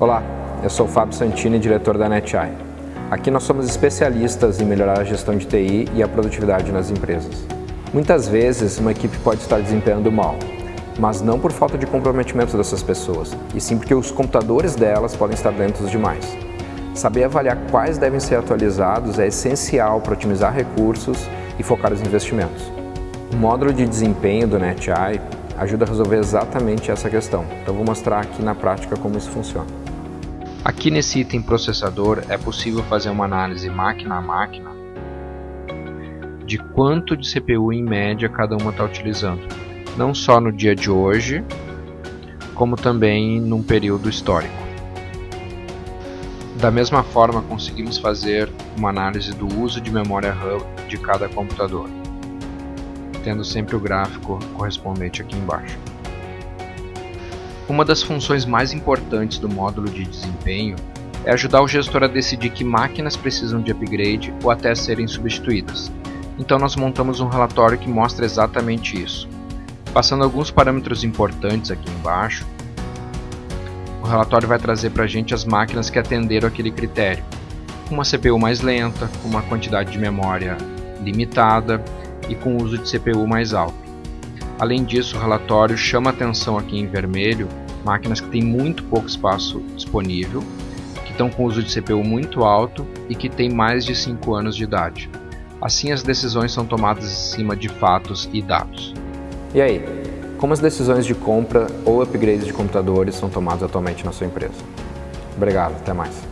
Olá, eu sou Fábio Santini, diretor da NetEye. Aqui nós somos especialistas em melhorar a gestão de TI e a produtividade nas empresas. Muitas vezes uma equipe pode estar desempenhando mal, mas não por falta de comprometimento dessas pessoas, e sim porque os computadores delas podem estar lentos demais. Saber avaliar quais devem ser atualizados é essencial para otimizar recursos e focar os investimentos. O módulo de desempenho do NetEye ajuda a resolver exatamente essa questão. Então vou mostrar aqui na prática como isso funciona. Aqui nesse item processador é possível fazer uma análise máquina a máquina de quanto de CPU em média cada uma está utilizando. Não só no dia de hoje, como também num período histórico. Da mesma forma, conseguimos fazer uma análise do uso de memória RAM de cada computador tendo sempre o gráfico correspondente aqui embaixo. Uma das funções mais importantes do módulo de desempenho é ajudar o gestor a decidir que máquinas precisam de upgrade ou até serem substituídas. Então nós montamos um relatório que mostra exatamente isso. Passando alguns parâmetros importantes aqui embaixo, o relatório vai trazer para a gente as máquinas que atenderam aquele critério. Uma CPU mais lenta, uma quantidade de memória limitada e com uso de CPU mais alto. Além disso, o relatório chama atenção aqui em vermelho máquinas que têm muito pouco espaço disponível, que estão com uso de CPU muito alto e que têm mais de 5 anos de idade. Assim, as decisões são tomadas em cima de fatos e dados. E aí, como as decisões de compra ou upgrades de computadores são tomadas atualmente na sua empresa? Obrigado, até mais.